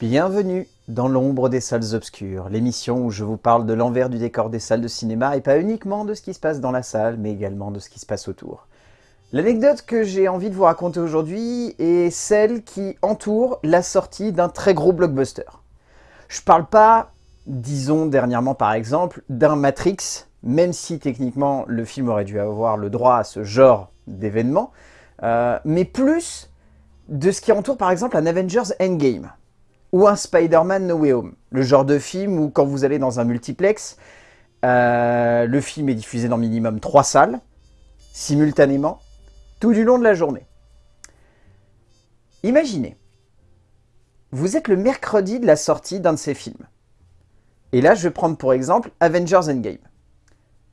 Bienvenue dans l'ombre des salles obscures, l'émission où je vous parle de l'envers du décor des salles de cinéma et pas uniquement de ce qui se passe dans la salle, mais également de ce qui se passe autour. L'anecdote que j'ai envie de vous raconter aujourd'hui est celle qui entoure la sortie d'un très gros blockbuster. Je parle pas, disons dernièrement par exemple, d'un Matrix, même si techniquement le film aurait dû avoir le droit à ce genre d'événement, euh, mais plus de ce qui entoure par exemple un Avengers Endgame ou un Spider-Man No Way Home. Le genre de film où quand vous allez dans un multiplex, euh, le film est diffusé dans minimum trois salles, simultanément, tout du long de la journée. Imaginez, vous êtes le mercredi de la sortie d'un de ces films. Et là, je vais prendre pour exemple Avengers Endgame.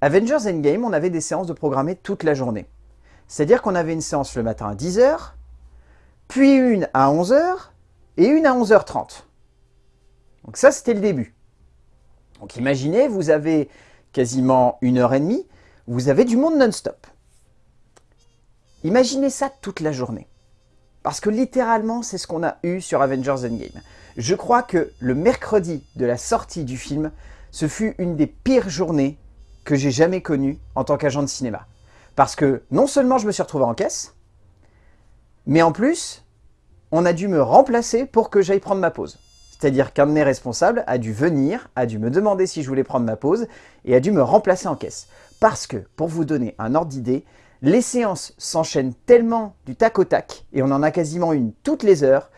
Avengers Endgame, on avait des séances de programmer toute la journée. C'est-à-dire qu'on avait une séance le matin à 10h, puis une à 11h, et une à 11h30. Donc ça, c'était le début. Donc imaginez, vous avez quasiment une heure et demie, vous avez du monde non-stop. Imaginez ça toute la journée. Parce que littéralement, c'est ce qu'on a eu sur Avengers Endgame. Je crois que le mercredi de la sortie du film, ce fut une des pires journées que j'ai jamais connues en tant qu'agent de cinéma. Parce que non seulement je me suis retrouvé en caisse, mais en plus, on a dû me remplacer pour que j'aille prendre ma pause. C'est-à-dire qu'un de mes responsables a dû venir, a dû me demander si je voulais prendre ma pause et a dû me remplacer en caisse. Parce que, pour vous donner un ordre d'idée, les séances s'enchaînent tellement du tac au tac, et on en a quasiment une toutes les heures,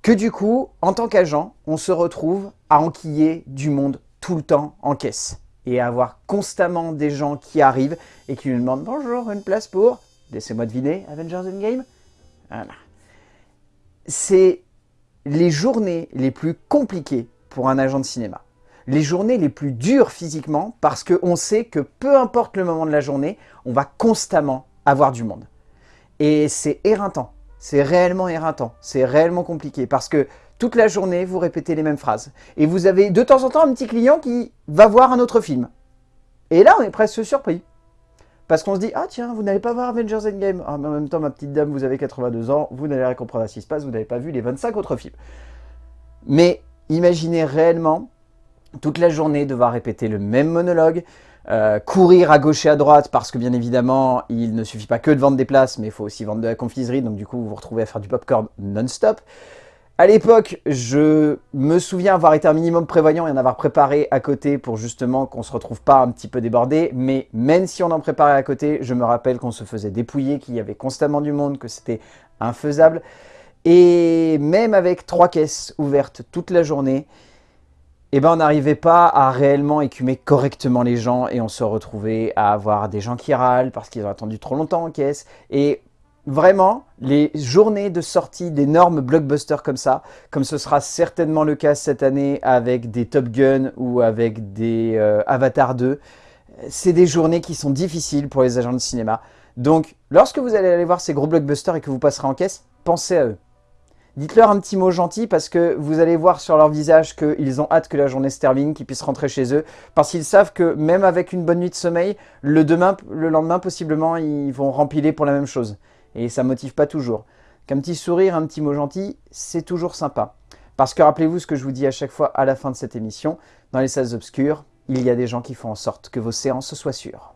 que du coup, en tant qu'agent, on se retrouve à enquiller du monde tout le temps en caisse. Et à avoir constamment des gens qui arrivent et qui nous demandent « Bonjour, une place pour... Laissez-moi deviner, Avengers Endgame ?» Voilà c'est les journées les plus compliquées pour un agent de cinéma. Les journées les plus dures physiquement parce qu'on sait que peu importe le moment de la journée, on va constamment avoir du monde. Et c'est éreintant, c'est réellement éreintant, c'est réellement compliqué parce que toute la journée, vous répétez les mêmes phrases. Et vous avez de temps en temps un petit client qui va voir un autre film. Et là, on est presque surpris. Parce qu'on se dit, ah tiens, vous n'allez pas voir Avengers Endgame. Ah, en même temps, ma petite dame, vous avez 82 ans, vous n'allez rien comprendre à ce qui se passe, vous n'avez pas vu les 25 autres films. Mais imaginez réellement toute la journée devoir répéter le même monologue, euh, courir à gauche et à droite parce que bien évidemment, il ne suffit pas que de vendre des places, mais il faut aussi vendre de la confiserie, donc du coup, vous vous retrouvez à faire du popcorn non-stop. À l'époque, je me souviens avoir été un minimum prévoyant et en avoir préparé à côté pour justement qu'on se retrouve pas un petit peu débordé. Mais même si on en préparait à côté, je me rappelle qu'on se faisait dépouiller, qu'il y avait constamment du monde, que c'était infaisable. Et même avec trois caisses ouvertes toute la journée, eh ben on n'arrivait pas à réellement écumer correctement les gens et on se retrouvait à avoir des gens qui râlent parce qu'ils ont attendu trop longtemps en caisse. Et Vraiment, les journées de sortie d'énormes blockbusters comme ça, comme ce sera certainement le cas cette année avec des Top Gun ou avec des euh, Avatar 2, c'est des journées qui sont difficiles pour les agents de cinéma. Donc, lorsque vous allez aller voir ces gros blockbusters et que vous passerez en caisse, pensez à eux. Dites-leur un petit mot gentil parce que vous allez voir sur leur visage qu'ils ont hâte que la journée se termine, qu'ils puissent rentrer chez eux. Parce qu'ils savent que même avec une bonne nuit de sommeil, le, demain, le lendemain, possiblement, ils vont rempiler pour la même chose et ça motive pas toujours. Qu'un petit sourire, un petit mot gentil, c'est toujours sympa. Parce que rappelez-vous ce que je vous dis à chaque fois à la fin de cette émission, dans les salles obscures, il y a des gens qui font en sorte que vos séances soient sûres.